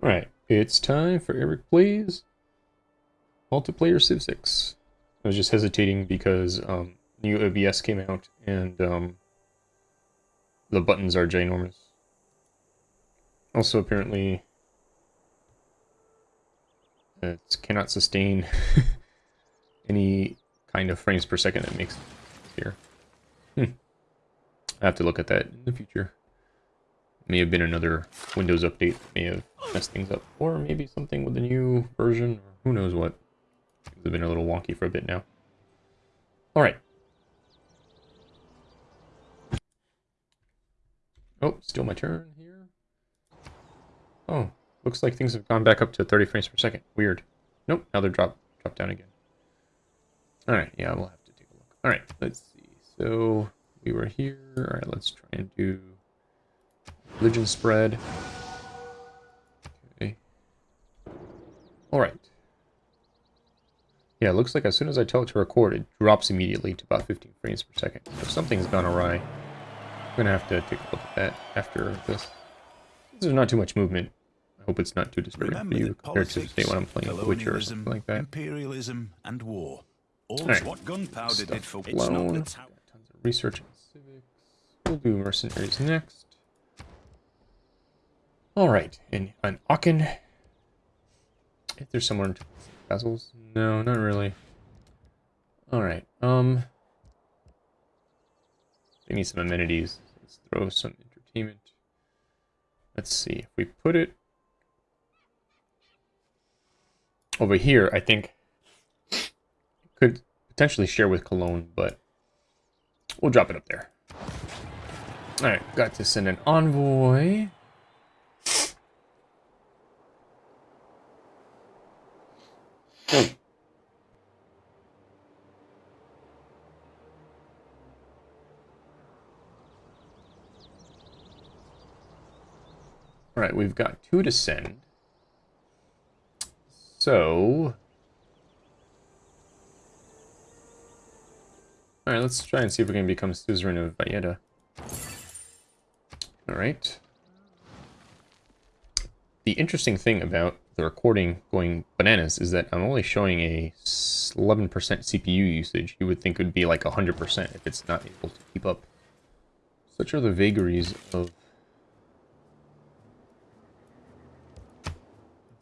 Alright, it's time for Eric Plays Multiplayer Civ 6. I was just hesitating because um, new OBS came out and um, the buttons are ginormous. Also, apparently, it cannot sustain any kind of frames per second that makes here. Hmm. I have to look at that in the future. May have been another Windows update that may have messed things up. Or maybe something with the new version, or who knows what. Things have been a little wonky for a bit now. Alright. Oh, still my turn here. Oh, looks like things have gone back up to 30 frames per second. Weird. Nope, now they're dropped dropped down again. Alright, yeah, we'll have to take a look. Alright, let's see. So, we were here. Alright, let's try and do religion spread. Okay. Alright. Yeah, it looks like as soon as I tell it to record, it drops immediately to about 15 frames per second. So something's gone awry. I'm gonna have to take a look at that after this. There's not too much movement. I hope it's not too disturbing Remember for you compared to politics, say when I'm playing The Witcher or something like that. imperialism, and war. All Alright. what gunpowder did for it's not the tons of research and civics. We'll do mercenaries next. Alright, and on Aachen. If there's somewhere in Castles? No, not really. Alright, um... They need some amenities. Let's throw some entertainment. Let's see, if we put it over here, I think could potentially share with Cologne, but we'll drop it up there. Alright, got to send an envoy. Hmm. Oh. Alright, we've got two to send. So... Alright, let's try and see if we can become suzerain of Valletta. Alright. The interesting thing about the recording going bananas is that I'm only showing a 11% CPU usage. You would think it would be like 100% if it's not able to keep up. Such are the vagaries of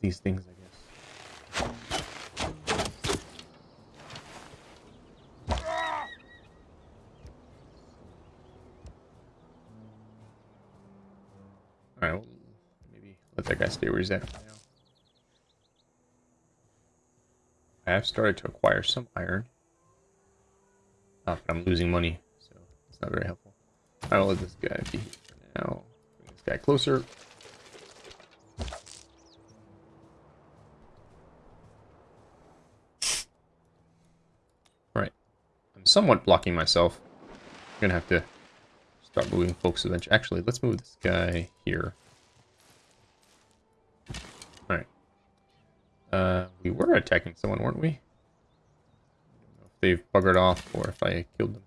these things, I guess. Alright, well, maybe let that guy stay where he's at for now. I have started to acquire some iron. Oh, but I'm losing money, so it's not very helpful. I will let this guy be here for now. Bring this guy closer. Right. I'm somewhat blocking myself. I'm gonna have to start moving folks eventually. Actually, let's move this guy here. Uh, we were attacking someone, weren't we? If they've buggered off or if I killed them.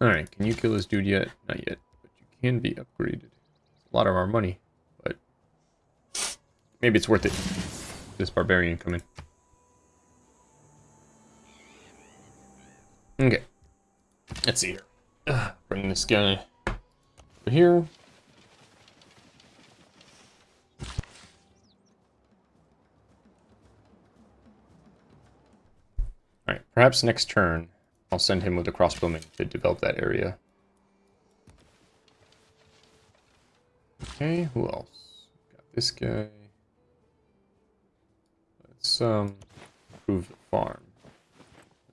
Alright, can you kill this dude yet? Not yet, but you can be upgraded. It's a lot of our money, but maybe it's worth it. This barbarian coming. Okay. Let's see here. Ugh, bring this guy here. Alright, perhaps next turn I'll send him with a crossbowman to develop that area. Okay, who else? Got this guy. Let's um improve the farm.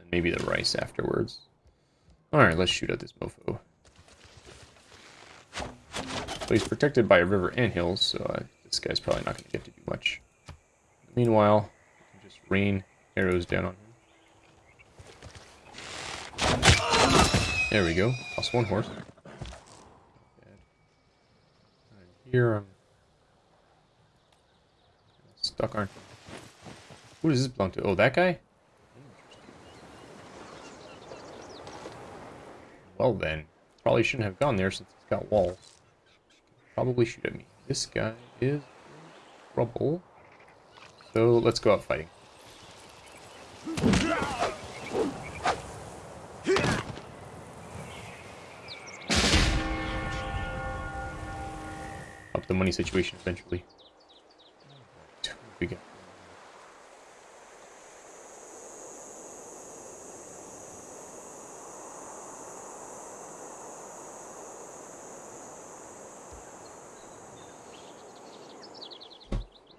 And maybe the rice afterwards. Alright, let's shoot at this mofo. So he's protected by a river and hills, so uh, this guy's probably not going to get to do much. Meanwhile, just rain arrows down on him. There we go. Lost one horse. Here I'm stuck, I? Who does this belong to? Oh, that guy? Well then, probably shouldn't have gone there since it's got walls. Probably shoot at me. This guy is trouble. So let's go out fighting. Up the money situation eventually. What we got?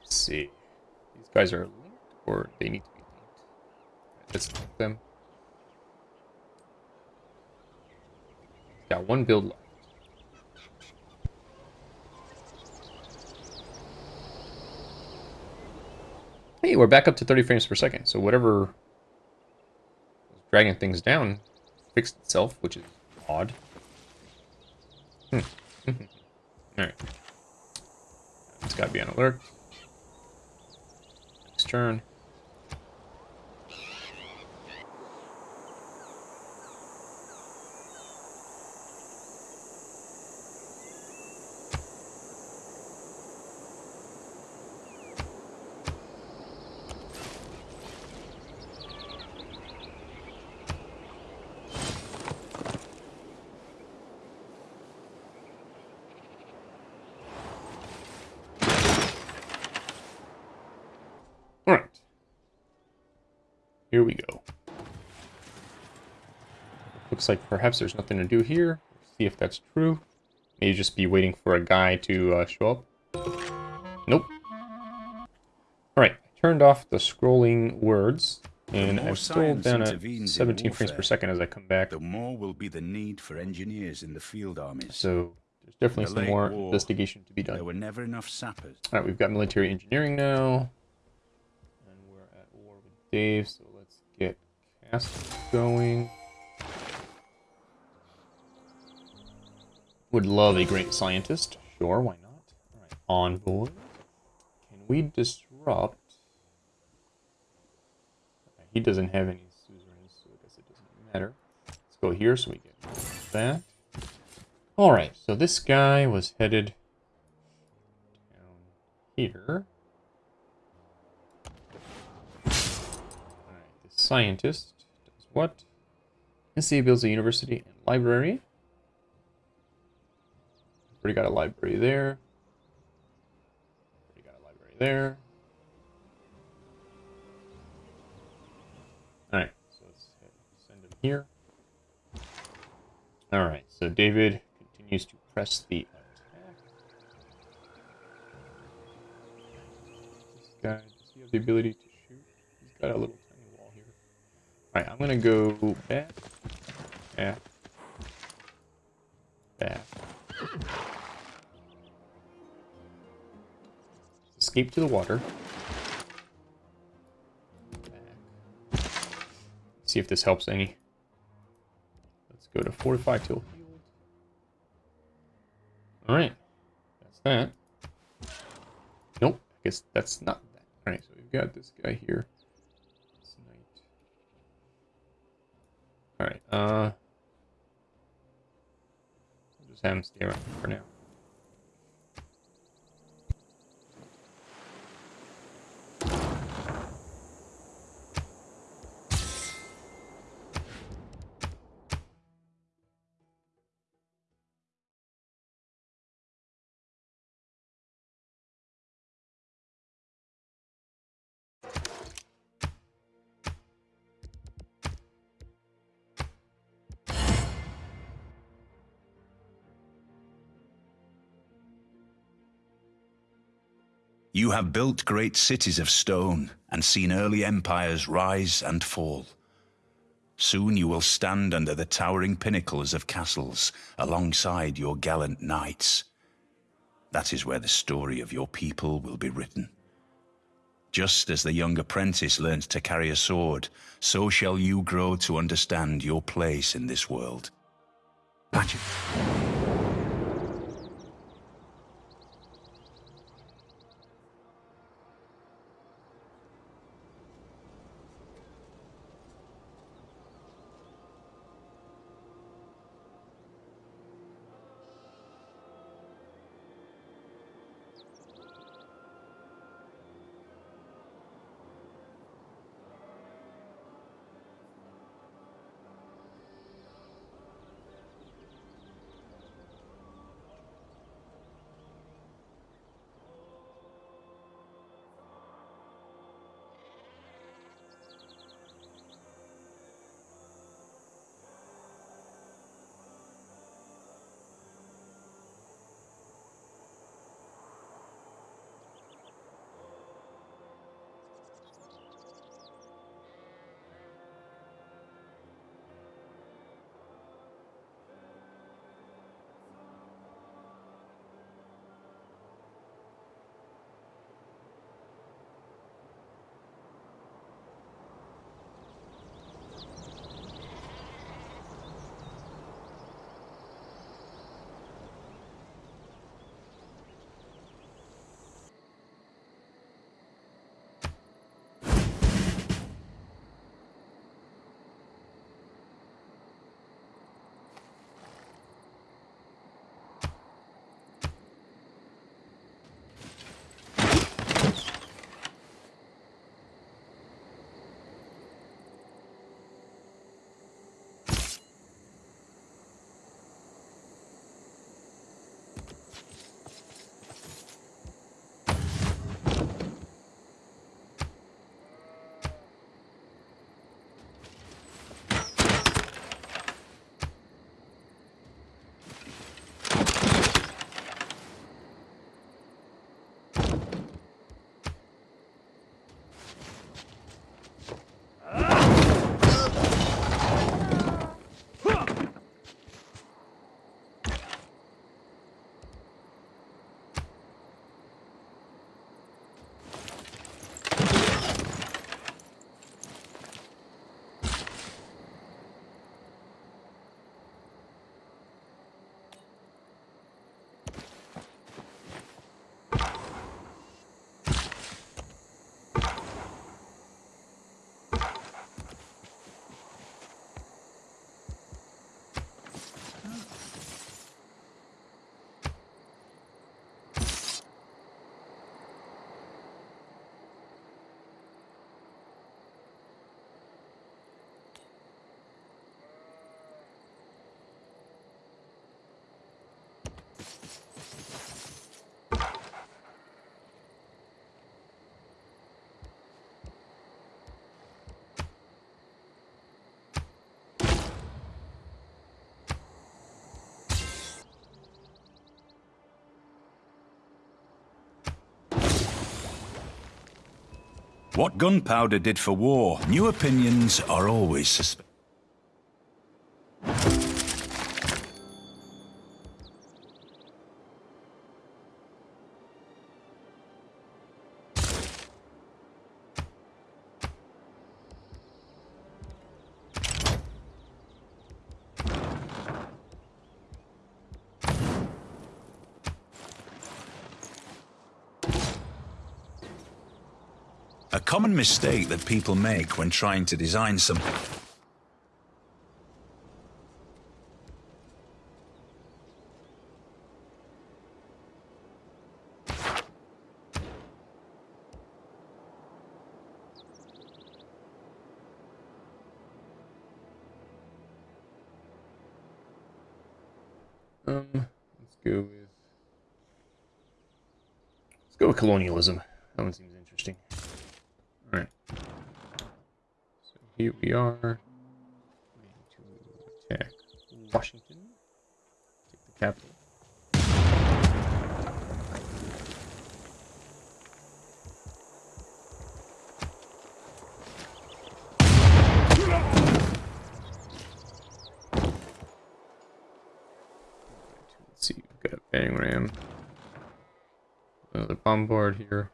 Let's see. These guys are linked, or they need to be linked. Let's link them. Got one build left. Hey, we're back up to 30 frames per second. So whatever was dragging things down fixed itself, which is odd. Hmm. Alright. It's gotta be on alert. Turn. Alright. Here we go. Looks like perhaps there's nothing to do here. See if that's true. Maybe just be waiting for a guy to uh, show up. Nope. Alright, I turned off the scrolling words, and I'm still down at intervenes in 17 frames per second as I come back. The more will be the need for engineers in the field armies. So there's definitely The some more war, investigation to be done. There were never enough sappers. Alright, we've got military engineering now. And we're at war with Dave, so let's going. Would love a great scientist. Sure, why not? Alright, envoy. Can we disrupt? Okay, he doesn't have any suzerains, so I guess it doesn't matter. Let's go here so we get that. Alright, so this guy was headed down here. Alright, the scientist what? NCA builds a university and library. Already got a library there. Already got a library there. Alright, so let's send him here. Alright, so David continues to press the attack. This guy, does he have the ability to shoot? He's got a little. Alright, I'm gonna go back, back, back. Escape to the water. Back. See if this helps any. Let's go to Fortify Healed. Alright. That's that. Nope. I guess that's not that. Alright, so we've got this guy here. This knight. Alright, uh... I'll just have him stay around for now. You have built great cities of stone and seen early empires rise and fall. Soon you will stand under the towering pinnacles of castles alongside your gallant knights. That is where the story of your people will be written. Just as the young apprentice learns to carry a sword, so shall you grow to understand your place in this world. Magic. What gunpowder did for war, new opinions are always suspect. Mistake that people make when trying to design something. Um, let's go with let's go with colonialism. That one seems interesting. All right. So here we are. Ready to attack Washington. Take the capital. Let's see, we've got Bang Ram. Another bombard here.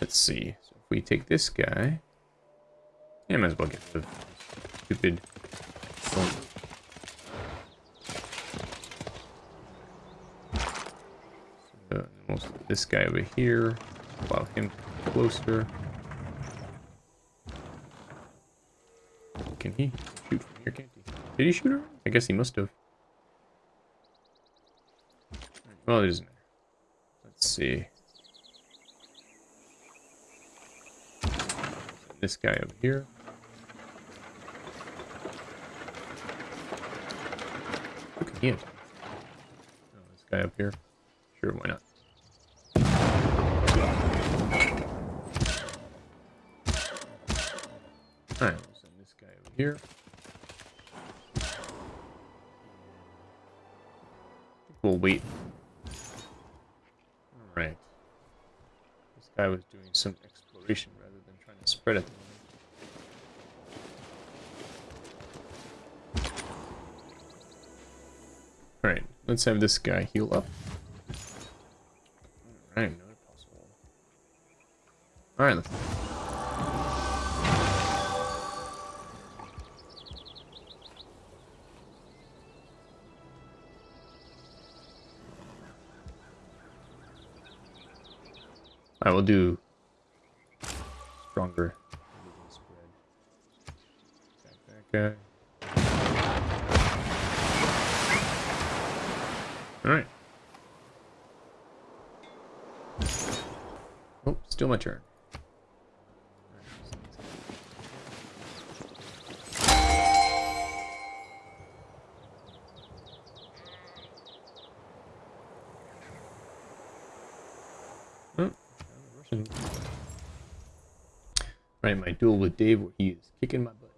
Let's see. So if we take this guy, yeah, might as well get the stupid. we'll uh, this guy over here. Allow him closer. Can he shoot from here? Can't he? Did he shoot her? I guess he must have. Well, it doesn't matter. Let's see. This guy over here. Who can he? Oh, this guy up here. Sure, why not? Alright, we'll send this guy over here. We'll wait. Alright. This guy was doing some exploration rather than trying to spread it. Alright, let's have this guy heal up. Alright, another possible. Alright, let's I will do stronger. Alright. Oh, still my turn. Oh, Right, my duel with Dave where he is kicking my butt.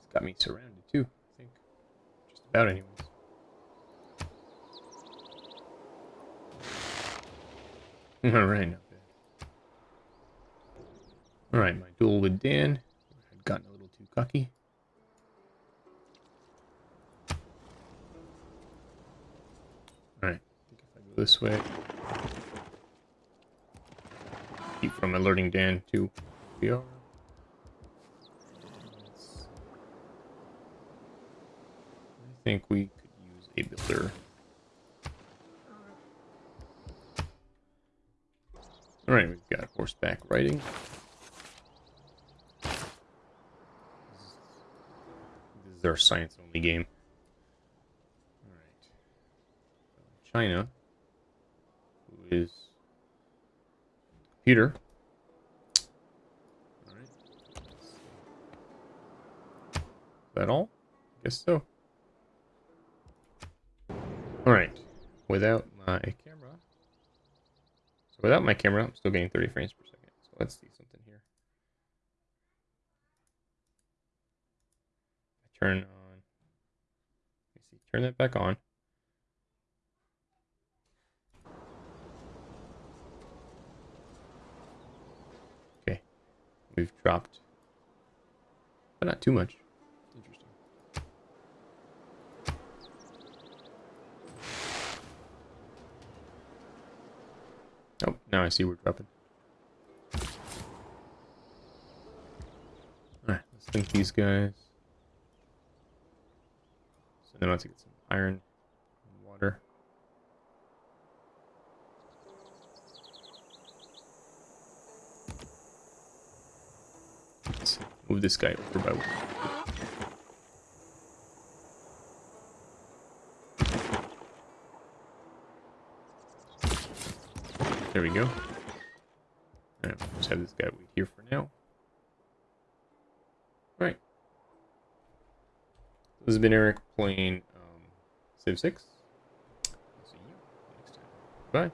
He's got me surrounded too, About anyways. Alright, not bad. Alright, my duel with Dan. I'd gotten a little too cocky. Alright, I think if I go this way. Keep from alerting Dan to we are. I think we could use a builder. Alright, we've got horseback riding. This is our science only game. Alright. China, who is computer. Alright. Is that all? I Guess so. Alright. Without my camera. So without my camera, I'm still getting 30 frames per second. So let's see something here. I turn on. Let see. Turn that back on. Okay. We've dropped. But not too much. Oh, now I see we're dropping. Alright, let's link these guys. So then I have to get some iron and water. Let's move this guy over by one. There we go. Alright, we'll just have this guy wait here for now. Right. This has been Eric playing um, Civ 6. See you next time. Bye.